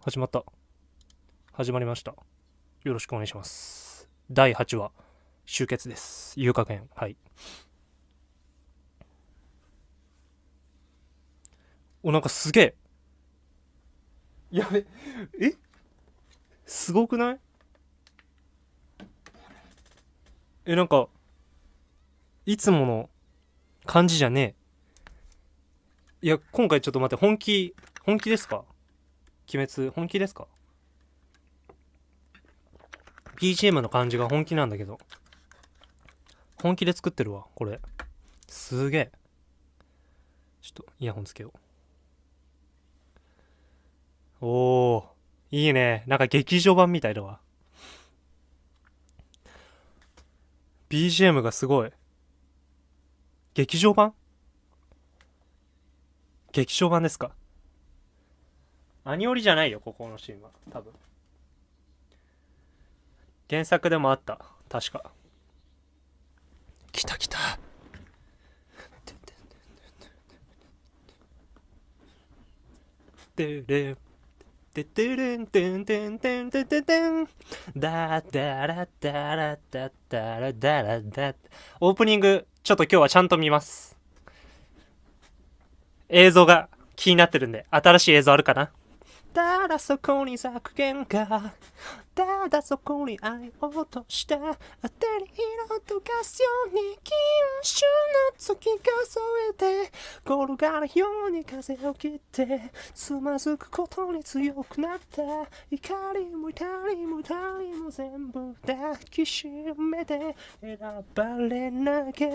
始まった。始まりました。よろしくお願いします。第8話、終結です。有価編。はい。お、なんかすげえ。やべ、え？すごくない？え、なんか、いつもの感じじゃねえ。いや、今回ちょっと待って、本気、本気ですか？鬼滅、本気ですか ?BGM の感じが本気なんだけど。本気で作ってるわ、これ。すげえ。ちょっと、イヤホンつけよう。おー、いいね。なんか劇場版みたいだわ。BGM がすごい。劇場版？劇場版ですか？アニオリじゃないよ、ここのシーンは。多分。原作でもあった。確か。来た来た。てれててれんてんてんてんてんてんてんだだらだらだだらだらだオープニングちょっと今日はちゃんと見ます映像が気になってるんで新しい映像あるかな？たらそこに咲く喧嘩ただそこに愛を落とした。当てに色とかすように禁酒の月数えて転がるように風を切ってつまずくことに強くなった。怒りも痛りも痛りも全部抱きしめて選ばれなけれ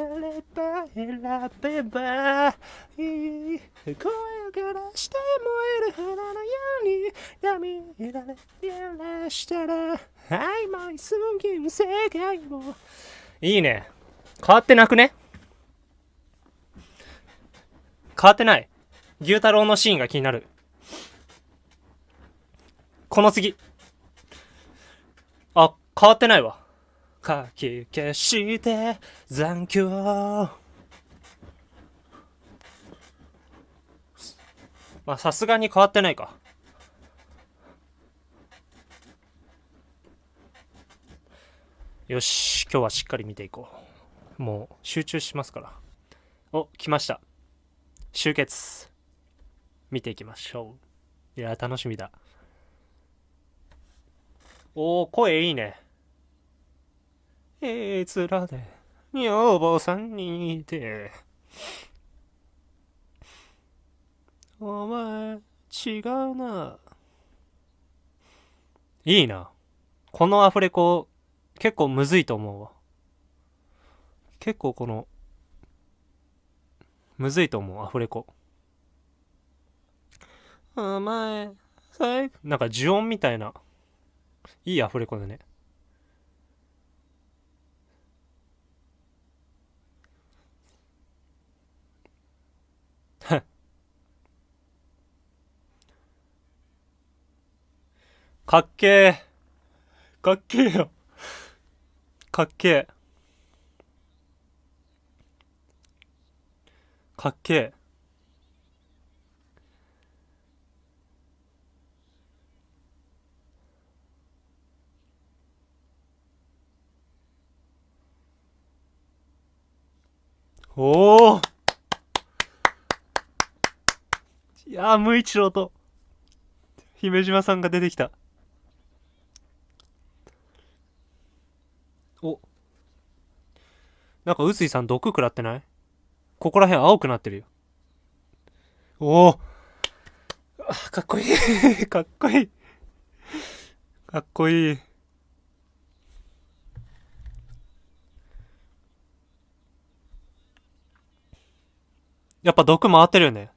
ば選べばいい声からして燃える花のように闇いられやらしたら曖昧すぎる世界も。いいね。変わってなくね？変わってない。牛太郎のシーンが気になる。この次。あ変わってないわ。かき消して残響。まあさすがに変わってないか。よし今日はしっかり見ていこう。もう集中しますから。お来ました。集結。見ていきましょう。いや楽しみだ。おー声いいね。えつらで。女房さんにいて。お前違うな。いいな。このアフレコ結構むずいと思うわ。結構このむずいと思うアフレコ。お前最なんか呪音みたいな。いいアフレコだね。かっけえかっけえよ。かっけえ。かっけえ。おおいやー無一郎と姫島さんが出てきたおなんか臼井さん毒食らってない？ここら辺青くなってるよ。おおかっこいい。かっこいい。かっこいい。やっぱ毒回ってるよね。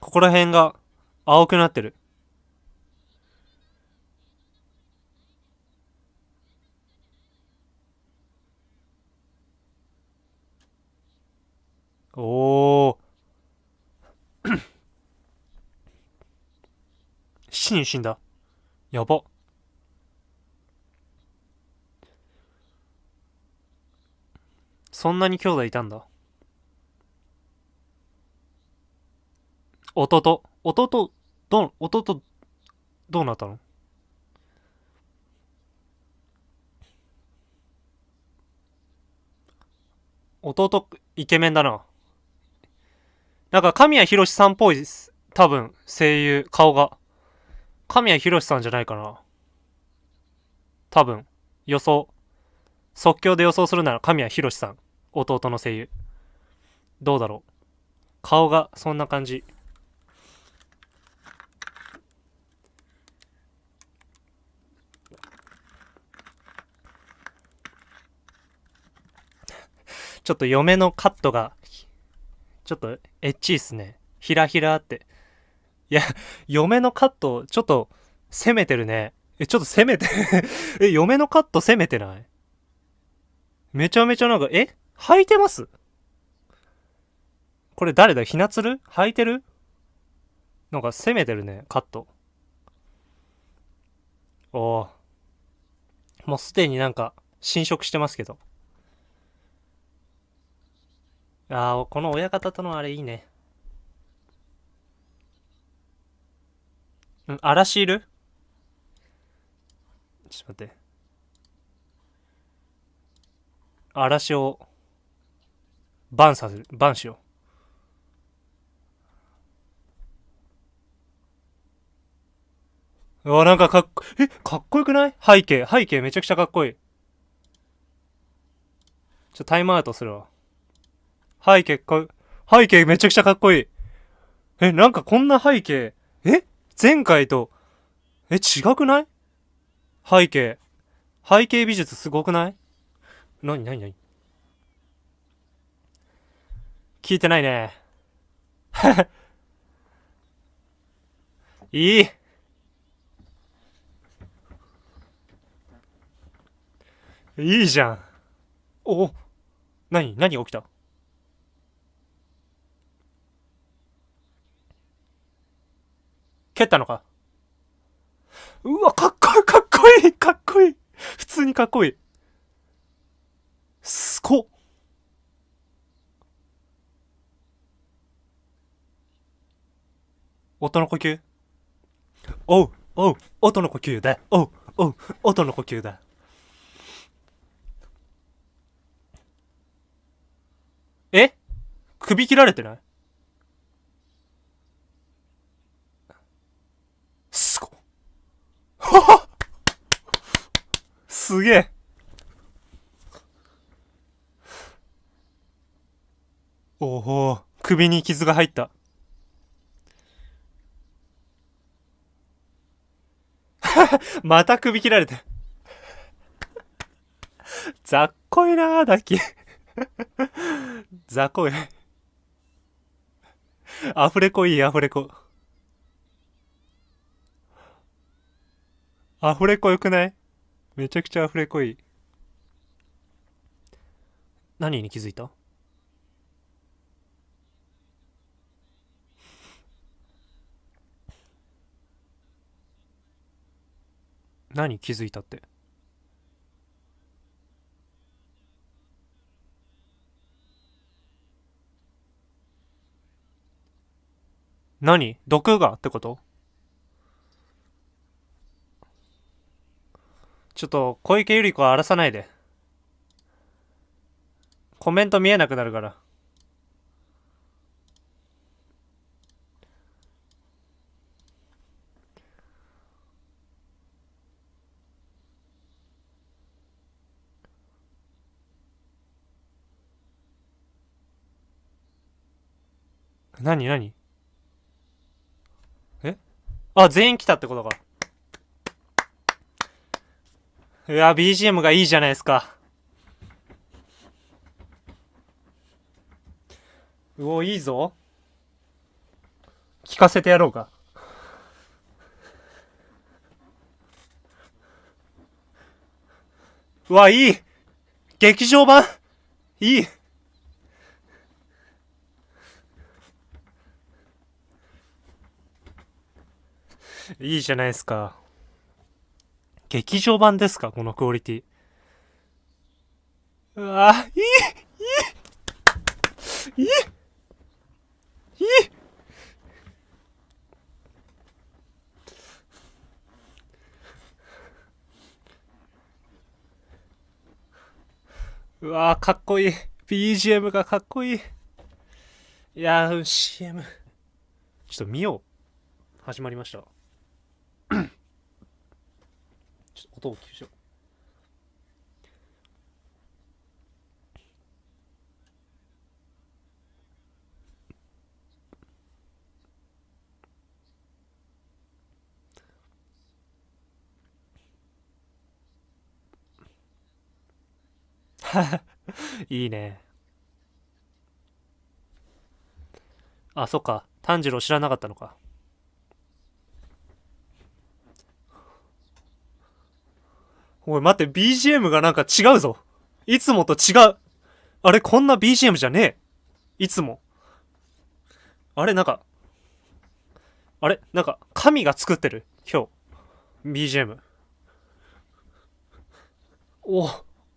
ここら辺が青くなってる。おお7人死んだ。やば。そんなに兄弟いたんだ。弟。弟どう、弟、どうなったの？弟、イケメンだな。なんか、神谷博さんっぽいです。多分、声優、顔が。神谷博さんじゃないかな。多分、予想。即興で予想するなら神谷博さん。弟の声優。どうだろう。顔がそんな感じ。ちょっと嫁のカットが、ちょっとエッチいっすね。ひらひらって。いや、嫁のカット、ちょっと攻めてるね。え、ちょっと攻めて え、嫁のカット攻めてない？めちゃめちゃなんか、え？履いてます？これ誰だ？ひなつる？履いてる？なんか攻めてるね、カット。おお。もうすでになんか、侵食してますけど。ああ、この親方とのあれいいね。うん、嵐いる？ちょっと待って。嵐を、バンさせる、バンしよう。うわ、なんかかっこ、え、かっこよくない？背景、背景めちゃくちゃかっこいい。ちょ、タイムアウトするわ。背景か、背景めちゃくちゃかっこいい。え、なんかこんな背景、え？前回と、え、違くない？背景。背景美術すごくない？なになになに？聞いてないね。いい。いいじゃん。お、なに何が起きた？蹴ったのか？うわ、かっこいい、かっこいい、かっこいい。普通にかっこいい。すごっ。音の呼吸？おう、おう、音の呼吸だ。おう、おう、音の呼吸だ。え？首切られてないすごっ。ははすげえ。おお、首に傷が入った。また首切られて。ざっこいなー、ダッキー。ざっこい。アフレコいい、アフレコ。アフレコよくない？めちゃくちゃアフレコいい。何に気づいた？何気づいたって？何？毒がってこと？ちょっと小池百合子は荒らさないで。コメント見えなくなるから。何何？え？あ、全員来たってことか。いや、BGM がいいじゃないですか。うお、いいぞ。聞かせてやろうか。うわ、いい劇場版いいいいじゃないですか。劇場版ですか？このクオリティ。うわぁ、いいいいいいいうわぁ、かっこいい。BGM がかっこいい。いやぁ、CM。ちょっと見よう。始まりました。音を消しよう いいね。あ、そっか。炭治郎知らなかったのか。おい、待って、BGM がなんか違うぞ。いつもと違う。あれ、こんな BGM じゃねえ。いつも。あれ、なんか、あれ、なんか、神が作ってる。今日。BGM。おお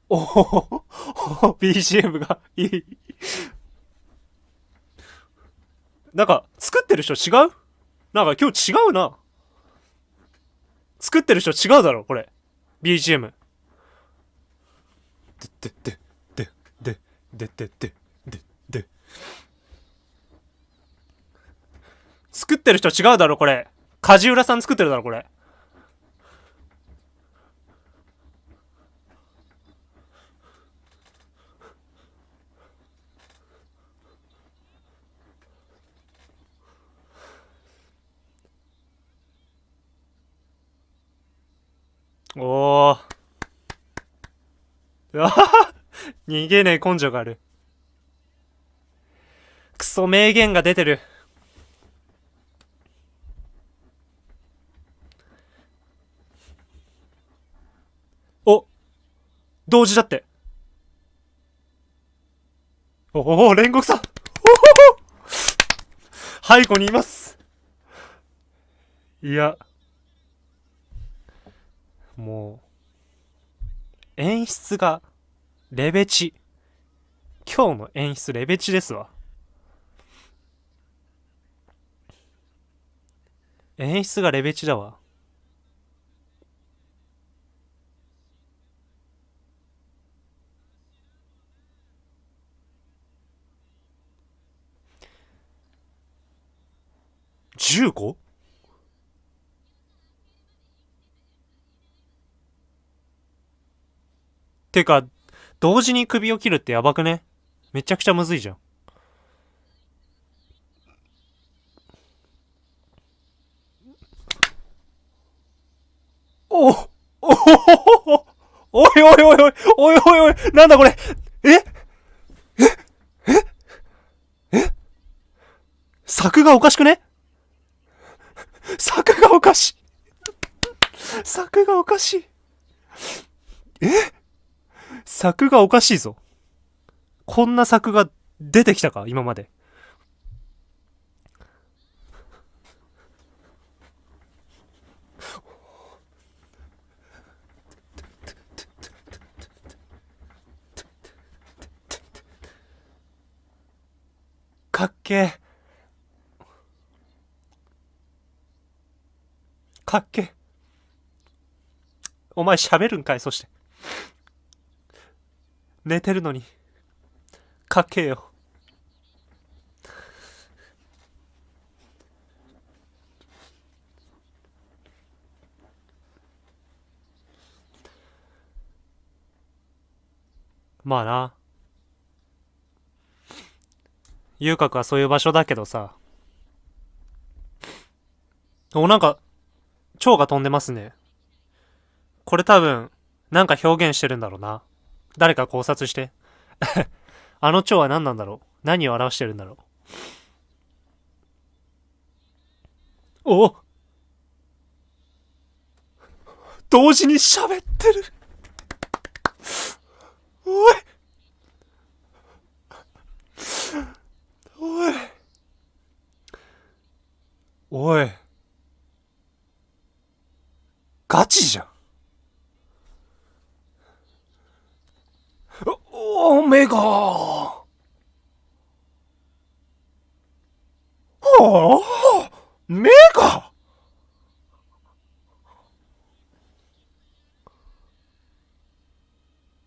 お BGM がいい。なんか、作ってる人違う？なんか今日違うな。作ってる人違うだろ、これ。BGM。で、で、で、で、で、で、で、で、で。作ってる人違うだろ、これ。梶浦さん作ってるだろ、これ。おー。う わ逃げねえ根性がある。クソ名言が出てる。お同時だって。おお、煉獄さんおお 背後にいますいや。もう、演出が、レベチ。今日の演出レベチですわ。演出がレベチだわ。15? てか、同時に首を切るってやばくね？めちゃくちゃむずいじゃん。おおおおおいおいおいおいおいおいおいなんだこれええええ作がおかしくね作がおかしい作がおかしいえ作がおかしいぞ。こんな作が出てきたか？今まで。かっけえ。かっけえ。お前喋るんかい？そして。寝てるのに。かけよ。まあな。遊郭はそういう場所だけどさ。おなんか蝶が飛んでますね。これ多分なんか表現してるんだろうな。誰か考察して。あの蝶は何なんだろう？何を表してるんだろう？お同時に喋ってる。おい。おい。おいガチじゃんオメガはあメガ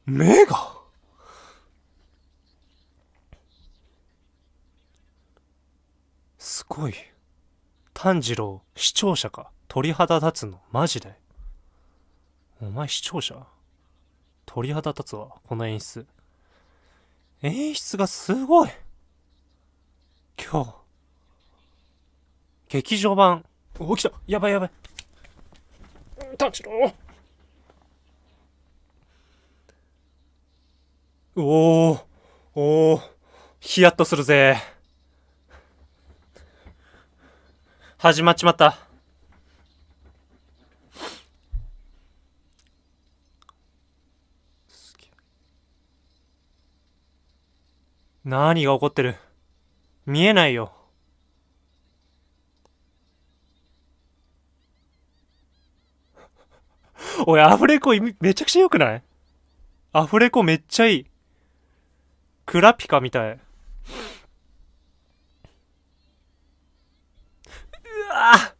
メガ炭治郎、視聴者か。鳥肌立つの。マジで。お前視聴者？鳥肌立つわ。この演出。演出がすごい。今日。劇場版。お、来たやばいやばい。炭治郎おー、おー、ヒヤッとするぜ。始まっちまった。何が起こってる？見えないよ。おい、アフレコめちゃくちゃ良くない？アフレコめっちゃいい。クラピカみたい。うわ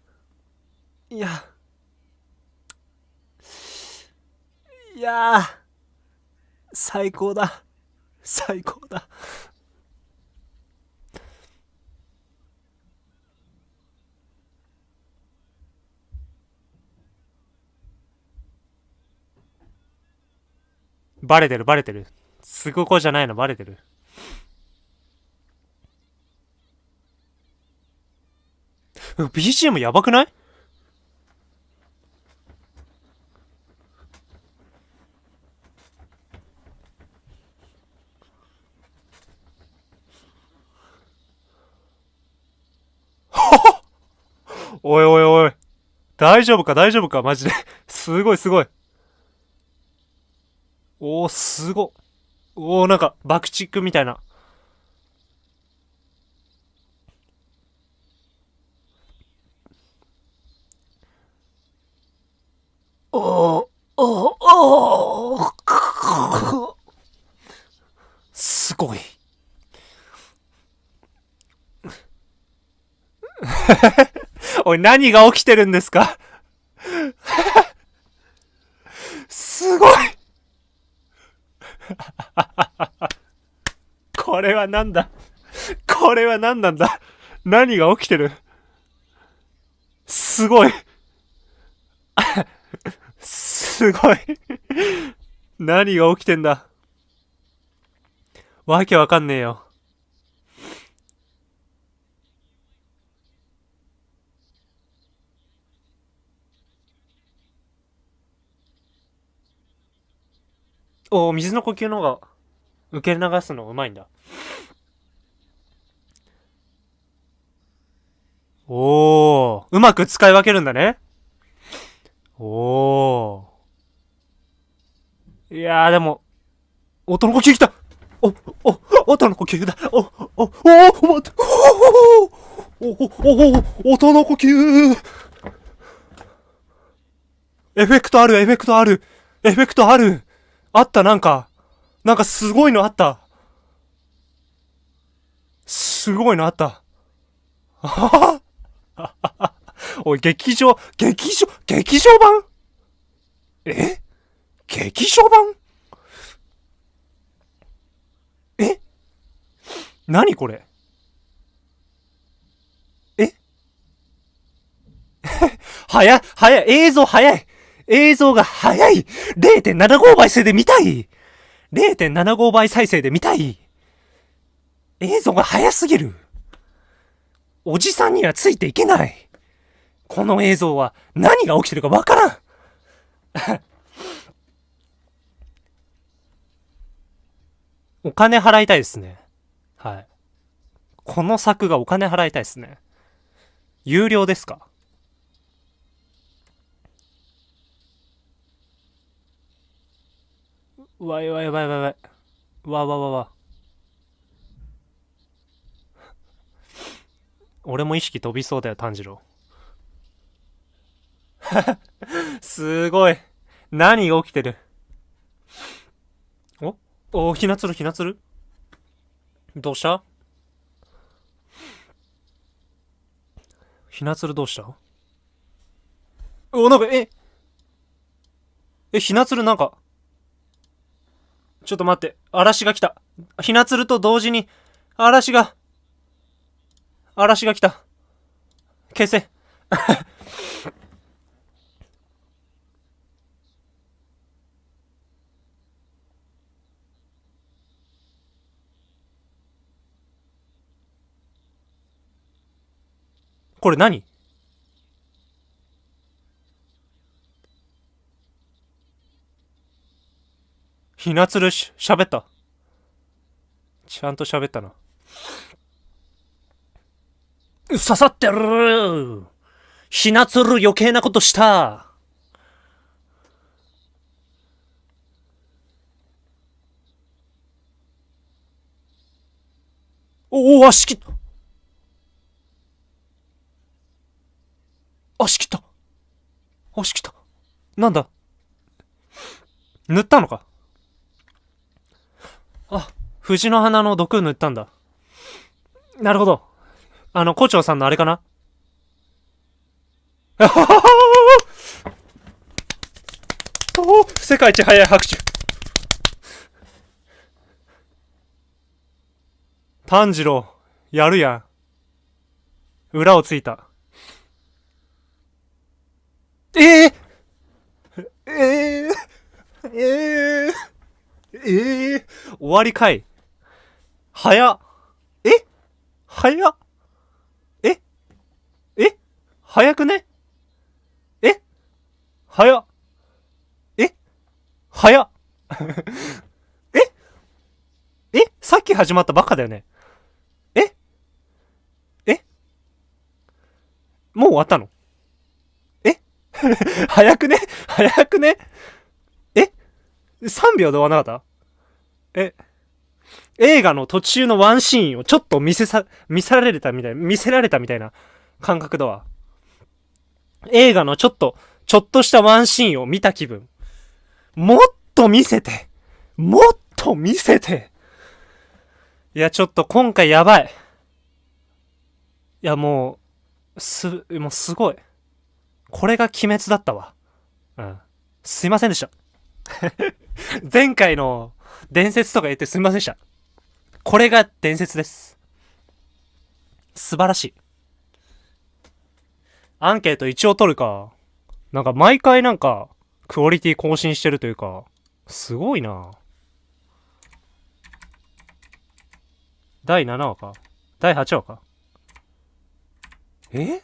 いや。いや最高だ。最高だ。バレてるバレてる。すごこじゃないのバレてる。BGM やばくない？おいおいおい。大丈夫か？大丈夫か？マジで。すごいすごい。おー、すご。おー、なんか、爆竹みたいな。お、お、お、すごい。おい、何が起きてるんですかすごいこれはなんだこれは何なんだ何が起きてるすごいすごい何が起きてんだ？わけわかんねえよ。おお水の呼吸の方が受け流すのうまいんだ。おー、うまく使い分けるんだね。おー。いやーでも、音の呼吸来たお、お、音の呼吸だお、お、お、お、待ってお、お、お、お、音の呼吸エフェクトある、エフェクトある、エフェクトあるあった、なんか。なんかすごいのあった。すごいのあった。あははおい、劇場、劇場、劇場版？え？劇場版？え？何これ？え？早、早い、映像早い。映像が早い !0.75 倍数で見たい !0.75 倍再生で見たい。映像が早すぎる。おじさんにはついていけない。この映像は何が起きてるかわからん お金払いたいですね。はい。この作がお金払いたいですね。有料ですか？うわ、やばいやばいやばいやばい。うわわわわ。俺も意識飛びそうだよ、炭治郎。すごい。何が起きてる？お？お、ひなつるひなつる？どうした？ひなつるどうした？お、なんか、え？え、ひなつるなんか、ちょっと待って。嵐が来た。ひなつると同時に、嵐が、嵐が来た。消せ。これ何？ひなつるし、喋った。ちゃんと喋ったな。刺さってるひなつる余計なことしたおお、足切った足切った足切ったなんだ？塗ったのか？あ、藤の花の毒塗ったんだ。なるほど。あの、校長さんのあれかな？あはははお世界一早い拍手。炭治郎、やるやん。裏をついた。ええー、ええー、ええー、ええー、終わりかい。早っ。え？早っ。え？え？早くね？え？早っ。え？早っ。え？え？さっき始まったばっかだよね。え？え？もう終わったの？早くね？早くね？え ?3 秒で終わんなかった？え？映画の途中のワンシーンをちょっと見せさ、見せられたみたい、見せられたみたいな感覚だわ。映画のちょっと、ちょっとしたワンシーンを見た気分。もっと見せてもっと見せていや、ちょっと今回やばい。いや、もう、す、もうすごい。これが鬼滅だったわ。うん。すいませんでした。前回の伝説とか言ってすみませんでした。これが伝説です。素晴らしい。アンケート一応取るか。なんか毎回なんか、クオリティ更新してるというか、すごいな第7話か。第8話か。え？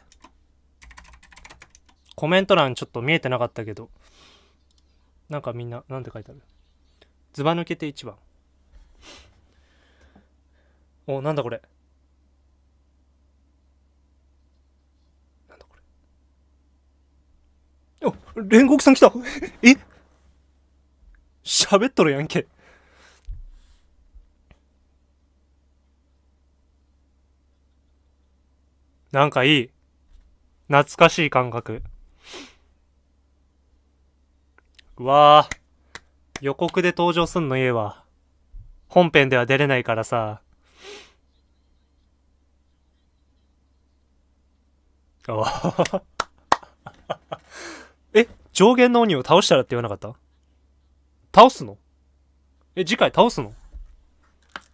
コメント欄ちょっと見えてなかったけど。なんかみんな、なんて書いてある？ずば抜けて1番。お、なんだこれ。なんだこれ。お、煉獄さん来たえ？喋っとるやんけ。なんかいい。懐かしい感覚。うわぁ。予告で登場すんのええわ。本編では出れないからさ。あえ、上限の鬼を倒したらって言わなかった？倒すの？え、次回倒すの？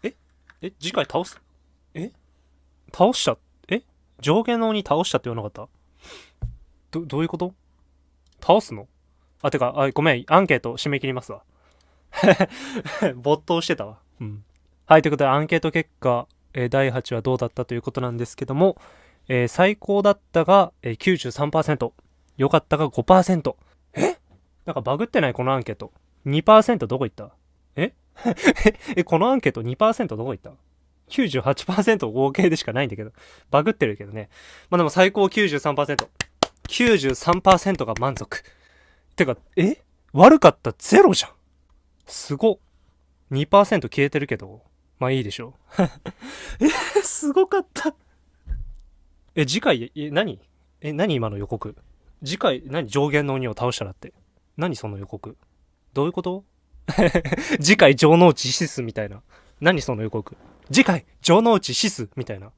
え？え、次回倒す？え？倒した？え？上限の鬼倒したって言わなかった？ど、どういうこと？倒すの？あ、てか、あ、ごめん、アンケート締め切りますわ。没頭してたわ。うん。はい、ということで、アンケート結果、えー、第8話どうだったということなんですけども、えー、最高だったが、えー、93%、良かったが5%。え？なんかバグってない？このアンケート。2%どこ行った？え？え、このアンケート2%どこ行った ?98% 合計でしかないんだけど。バグってるけどね。まあでも最高93%。93%が満足。てか、え？悪かったゼロじゃん。すご。2%消えてるけど、まあいいでしょう。え、すごかった。え、次回、え、何？え、何今の予告？次回、何？上限の鬼を倒したらって。何その予告？どういうこと？次回、城之内シスみたいな。何その予告？次回、城之内シスみたいな。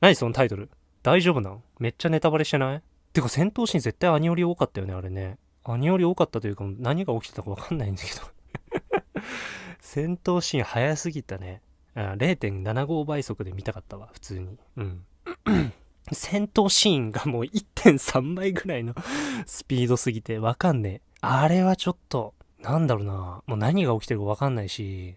何そのタイトル？大丈夫なん？めっちゃネタバレしてない？てか戦闘シーン絶対アニより多かったよね、あれね。何より多かったというか、何が起きてたかわかんないんだけど戦闘シーン早すぎたね。0.75倍速で見たかったわ、普通に。うん。戦闘シーンがもう1.3倍ぐらいの スピードすぎてわかんねえ。あれはちょっと、なんだろうな。もう何が起きてるかわかんないし、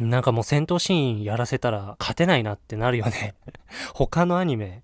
なんかもう戦闘シーンやらせたら勝てないなってなるよね 他のアニメ、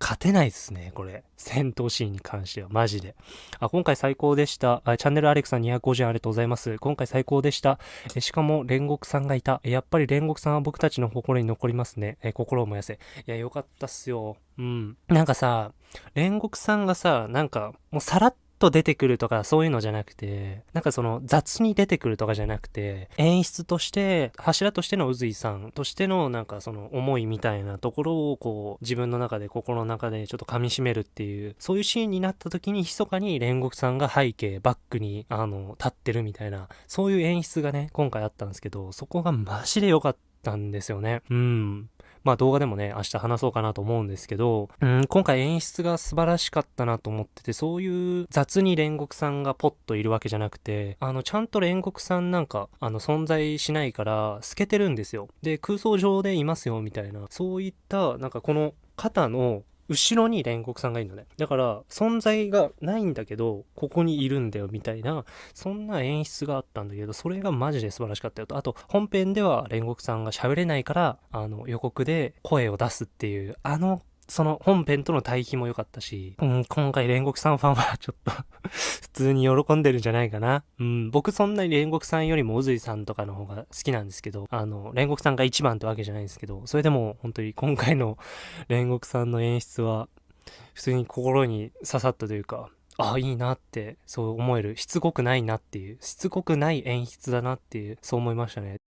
勝てないっすね、これ。戦闘シーンに関しては、マジで。あ、今回最高でした。あチャンネルアレクさん250円ありがとうございます。今回最高でした。えしかも、煉獄さんがいた。やっぱり煉獄さんは僕たちの心に残りますね。え心を燃やせ。いや、よかったっすよ。うん。なんかさ、煉獄さんがさ、なんか、もうさらっと出てくるとかそういうのじゃなくて、なんかその雑に出てくるとかじゃなくて、演出として、柱としての宇髄さんとしてのなんかその思いみたいなところをこう自分の中で心の中でちょっと噛み締めるっていう、そういうシーンになった時に密かに煉獄さんが背景、バックにあの立ってるみたいな、そういう演出がね、今回あったんですけど、そこがマジで良かったんですよね。うん。まあ動画でもね、明日話そうかなと思うんですけど、うん、今回演出が素晴らしかったなと思ってて、そういう雑に煉獄さんがポッといるわけじゃなくて、あの、ちゃんと煉獄さんなんか、あの、存在しないから、透けてるんですよ。で、空想上でいますよ、みたいな、そういった、なんかこの肩の後ろに煉獄さんがいるのね。だから、存在がないんだけど、ここにいるんだよ、みたいな、そんな演出があったんだけど、それがマジで素晴らしかったよと。あと、本編では煉獄さんが喋れないから、あの、予告で声を出すっていう、あのその本編との対比も良かったし、うん、今回煉獄さんファンはちょっと 普通に喜んでるんじゃないかな。うん、僕そんなに煉獄さんよりも宇髄さんとかの方が好きなんですけど、あの、煉獄さんが一番ってわけじゃないんですけど、それでも本当に今回の煉獄さんの演出は、普通に心に刺さったというか、ああ、いいなって、そう思える。しつこくないなっていう、しつこくない演出だなっていう、そう思いましたね。